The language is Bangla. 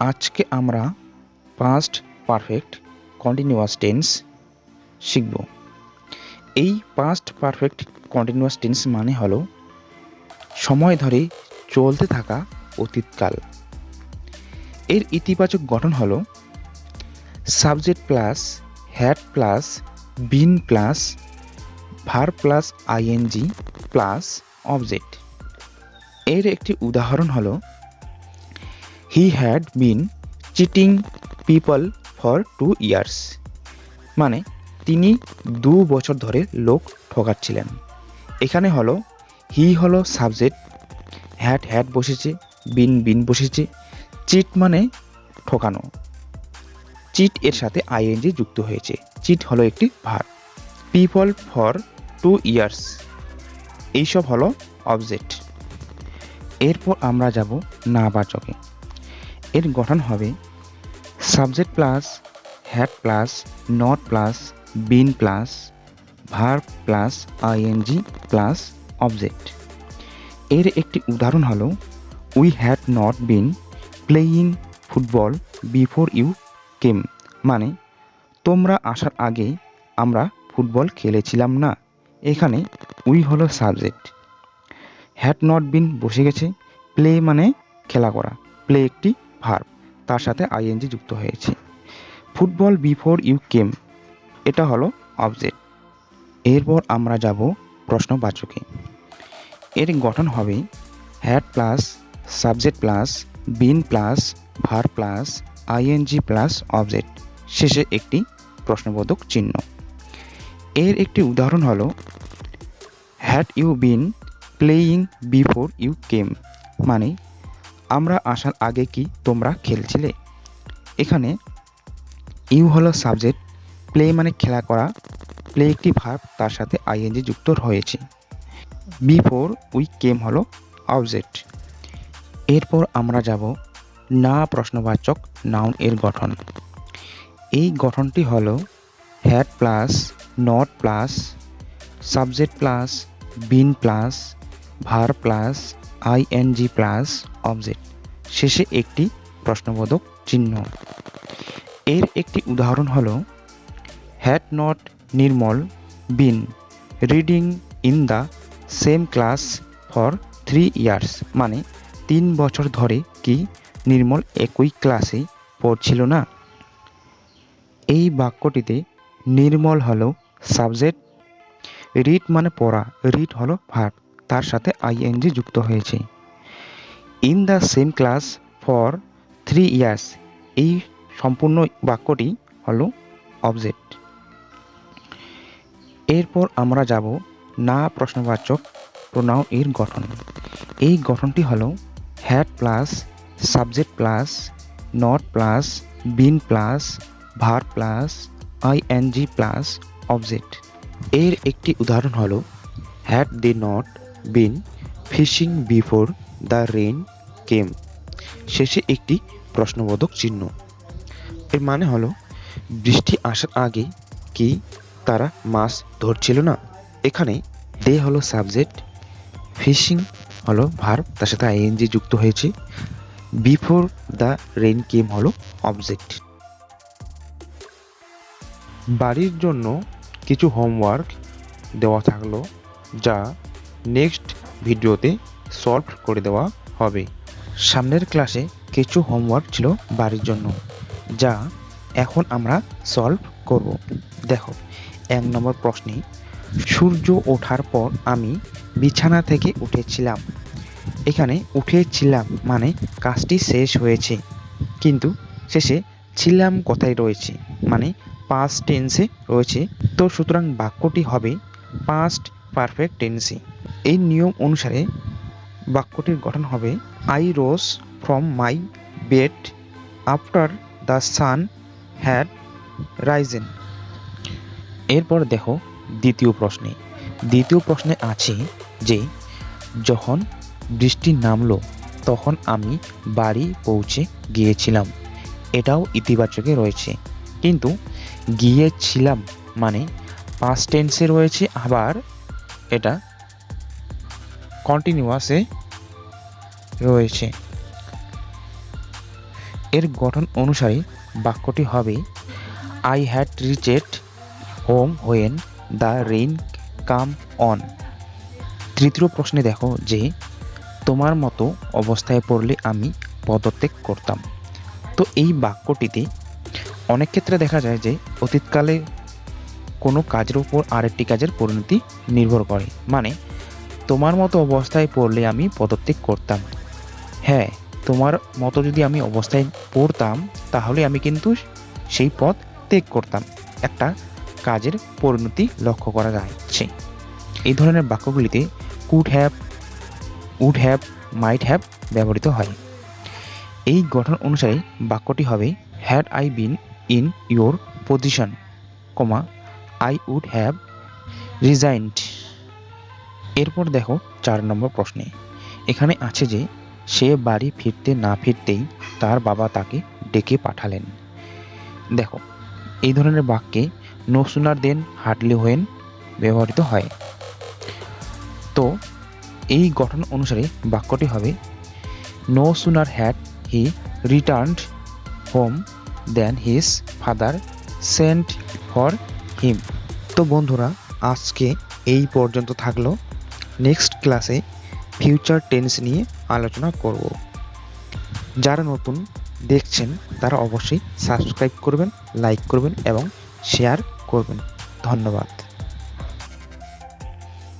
আজকে আমরা পাস্ট পারফেক্ট কন্টিনিউয়াস টেন্স শিখব। এই পাস্ট পারফেক্ট কন্টিনিউয়াস টেন্স মানে হলো সময় ধরে চলতে থাকা অতীতকাল। এর ইতিবাচক গঠন হলো subject plus had plus been plus verb plus ING plus object এর একটি উদাহরণ হলো he had been cheating people for two years মানে তিনি দু বছর ধরে লোক ঠকাচ্ছিলেন। এখানে হলো হি হলো সাবজেক্ট হ্যাড হ্যাড বসেছে বিন বিন বসেছে। চিট মানে ঠকানো। চিট এর সাথে আইএনজি যুক্ত হয়েছে। চিট হলো একটি ভার। পিপল ফর টু ইয়ার্স এইসব হলো অবজেক্ট এরপর আমরা যাব নাবাচকে। এর গঠন হবে subject plus had plus, not plus, been plus verb plus, ING plus object. এর একটি উদাহরণ হলো, we had not been playing football before you came. মানে তোমরা আসার আগে আমরা ফুটবল খেলেছিলাম না। এখানে উই হলো সাবজেক্ট। হ্যাড নট বিন বসে গেছে। প্লে মানে খেলা করা। প্লে একটি ভার্ব তার সাথে আইএনজি যুক্ত হয়েছে। ফুটবল বিফোর ইউ কেম, এটা হলো অবজেক্ট। এরপর আমরা যাব প্রশ্নবাচকে এর গঠন হবে had plus subject plus been plus verb plus ING plus object শেষে একটি প্রশ্নবোধক চিহ্ন। এর একটি উদাহরণ হলো had you been playing before you came মানে আমরা আসার আগে কি তোমরা খেলছিলে? এখানে ইউ হলো সাবজেক্ট, প্লে মানে খেলা করা। প্লে একটি ভার্ব, তার সাথে আইএনজি যুক্ত হয়েছে বিফোর উই কেম হলো অবজেক্ট। এরপর আমরা যাব না প্রশ্নবাচক নাউন এর গঠন। এই গঠনটি হলো had plus, not plus, subject plus, been plus verb plus ING plus object শেষে একটি প্রশ্নবোধক চিহ্ন। এর একটি উদাহরণ হল had not Nirmal been reading in the same class for three years মানে তিন বছর ধরে কি নির্মল একই ক্লাসে পড়ছিল না? এই বাক্যটিতে নির্মল হলো সাবজেক্ট রিড মানে পড়া রিড হলো ভার্ব তার সাথে আইএনজি যুক্ত হয়েছে। In the same class for three years এই সম্পূর্ণ বাক্যটি হলো অবজেক্ট এরপর আমরা যাব না প্রশ্নবাচক প্রোনাউন এর গঠন। এই গঠনটি হলো had plus subject plus not plus been plus verb plus ING plus object এর একটি উদাহরণ হলো had they not been fishing before the rain came শেষে একটি প্রশ্নবোধক চিহ্ন। এর মানে হলো, বৃষ্টি আসার আগে কি তারা মাছ ধরছিল না? এখানে দে হলো সাবজেক্ট ফিশিং হলো ভার তার সাথে আইএনজি যুক্ত হয়েছে। বিফোর দ্য রেন কেম হলো অবজেক্ট বাড়ির জন্য কিছু হোমওয়ার্ক দেওয়া থাকল, যা নেক্সট ভিডিওতে সলভ করে দেওয়া হবে। সামনের ক্লাসে কিছু হোমওয়ার্ক ছিল বাড়ির জন্য, যা এখন আমরা সলভ করব। দেখো, এক নম্বর প্রশ্নে, সূর্য ওঠার পর আমি বিছানা থেকে উঠেছিলাম। এখানে উঠেছিলাম মানে কাজটি শেষ হয়েছে, কিন্তু শেষে ছিলাম কথাই রয়েছে? মানে পাস্ট টেন্সে রয়েছে। তো সুতরাং বাক্যটি হবে পাস্ট পারফেক্ট টেন্সে এই নিয়ম অনুসারে বাক্যটির গঠন হবে I rose from my bed after the sun had risen এরপর দেখো দ্বিতীয় প্রশ্নে। দ্বিতীয় প্রশ্নে আছে যে, যখন বৃষ্টি নামলো, তখন আমি বাড়ি পৌঁছে গিয়েছিলাম। এটাও ইতিবাচকে রয়েছে। কিন্তু গিয়েছিলাম মানে পাস্ট টেন্সে রয়েছে, আবার এটা কন্টিনিউয়াসে রয়েছে। এর গঠন অনুসারে বাক্যটি হবে I had reached home when the rain come on তৃতীয় প্রশ্নে দেখো যে, তোমার মতো অবস্থায় পড়লে আমি পদত্যাগ করতাম। তো এই বাক্যটিতে অনেক ক্ষেত্রে দেখা যায় যে, অতীতকালে কোনো কাজের উপর আরেকটি কাজের পরিণতি নির্ভর করে। মানে তোমার মতো অবস্থায় পড়লে আমি পদত্যাগ করতাম। হ্যাঁ তোমার মতো যদি আমি অবস্থায় পড়তাম, তাহলে আমি কিন্তু সেই পথ ত্যাগ করতাম। একটা কাজের পরিণতি লক্ষ্য করা যাচ্ছে। এই ধরনের বাক্যগুলিতে could have would have might have ব্যবহৃত হয়। এই গঠন অনুসারে বাক্যটি হবে had I been in your position comma I would have resigned এরপর দেখো চার নম্বর প্রশ্নে। এখানে আছে যে, সে বাড়ি ফিরতে না ফিরতেই তার বাবা তাকে ডেকে পাঠালেন। দেখো, এই ধরনের বাক্যে no sooner then hardly when ব্যবহৃত হয়। তো, এই গঠন অনুসারে বাক্যটি হবে no sooner had he returned home then his father sent for him. তো বন্ধুরা, আজকে এই পর্যন্ত থাকল। নেক্সট ক্লাসে ফিউচার টেন্স নিয়ে আলোচনা করব। যারা নতুন দেখছেন, তারা অবশ্যই সাবস্ক্রাইব করবেন, লাইক করবেন এবং শেয়ার করবেন। ধন্যবাদ।